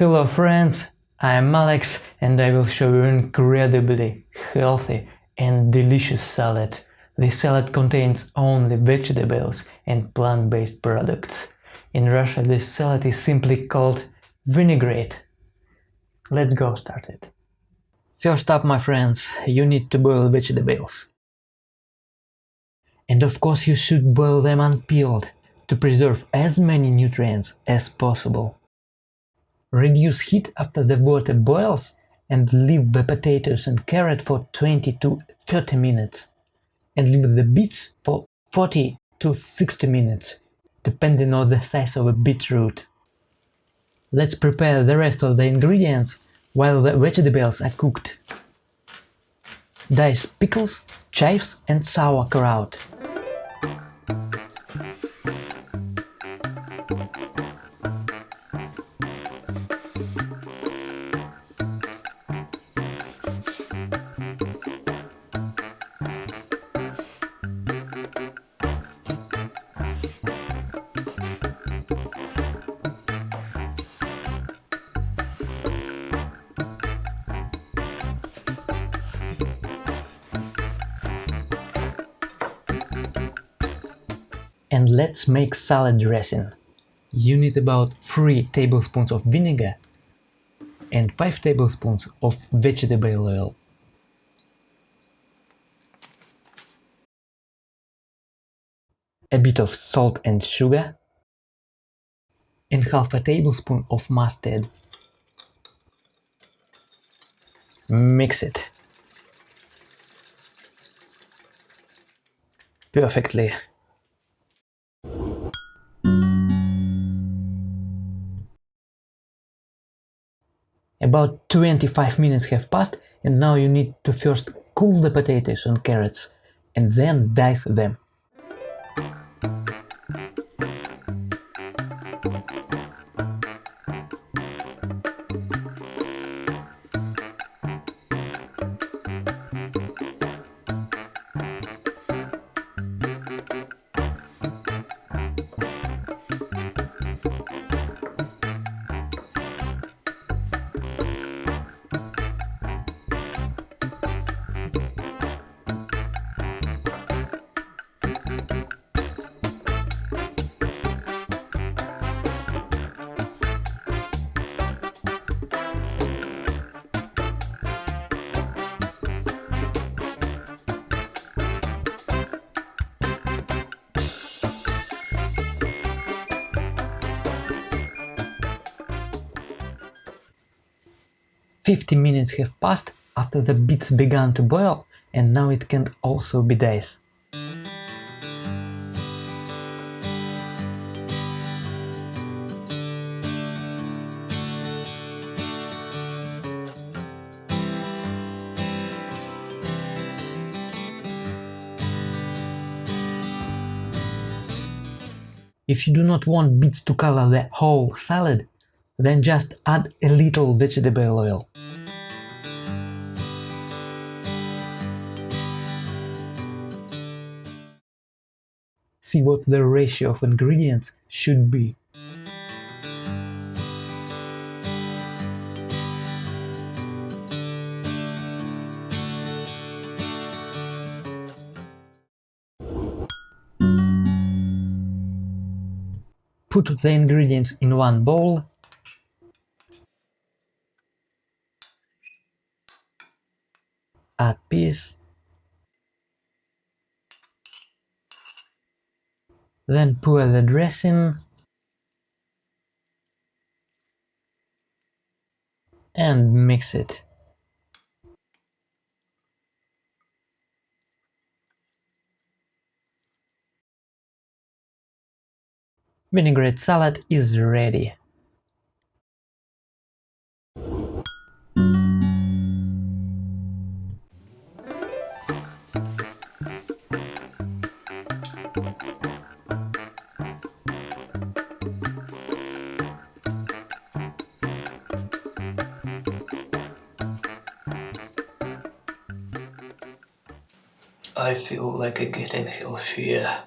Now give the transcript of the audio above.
Hello friends, I'm Alex and I will show you an incredibly healthy and delicious salad. This salad contains only vegetables and plant-based products. In Russia this salad is simply called vinaigrette. Let's go start it. First up my friends, you need to boil vegetables. And of course you should boil them unpeeled to preserve as many nutrients as possible. Reduce heat after the water boils and leave the potatoes and carrot for 20 to 30 minutes and leave the beets for 40 to 60 minutes, depending on the size of a beetroot. Let's prepare the rest of the ingredients while the vegetables are cooked. Dice pickles, chives and sauerkraut. And let's make salad dressing. You need about 3 tablespoons of vinegar and 5 tablespoons of vegetable oil. A bit of salt and sugar and half a tablespoon of mustard. Mix it. Perfectly. About 25 minutes have passed and now you need to first cool the potatoes and carrots and then dice them. Fifty minutes have passed after the beets began to boil and now it can also be diced. If you do not want beets to color the whole salad, then just add a little vegetable oil. See what the ratio of ingredients should be. Put the ingredients in one bowl add peas then pour the dressing and mix it. Vinaigrette salad is ready. I feel like I'm getting healthier.